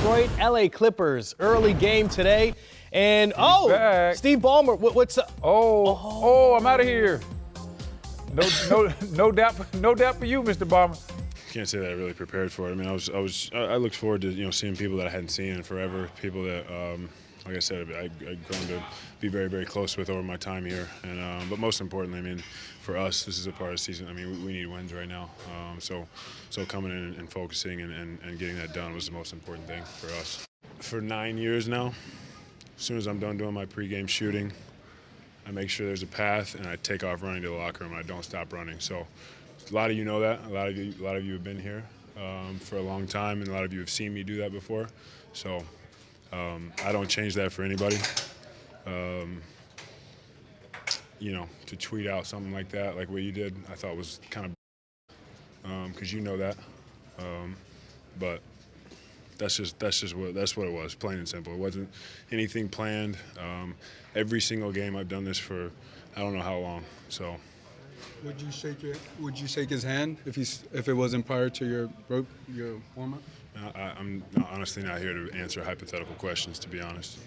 Detroit LA Clippers. Early game today. And oh, back. Steve Ballmer, what, what's up? Oh, oh, I'm out of here. No, no, no doubt, no doubt for you, Mr. Ballmer. Can't say that I really prepared for it. I mean, I was, I was, I looked forward to you know seeing people that I hadn't seen in forever. People that, um, like I said, I've grown to be very, very close with over my time here. And um, but most importantly, I mean, for us, this is a part of the season. I mean, we, we need wins right now. Um, so, so coming in and focusing and, and, and getting that done was the most important thing for us. For nine years now, as soon as I'm done doing my pregame shooting, I make sure there's a path and I take off running to the locker room. I don't stop running. So a lot of you know that. A lot of you, a lot of you have been here um, for a long time, and a lot of you have seen me do that before. So um, I don't change that for anybody. Um, you know, to tweet out something like that, like what you did, I thought was kind of because you know that. Um, but that's just that's just what that's what it was, plain and simple. It wasn't anything planned. Um, every single game I've done this for, I don't know how long. So Would you shake your, Would you shake his hand if he's if it wasn't prior to your broke your warm up? Uh, I, I'm honestly not here to answer hypothetical questions, to be honest.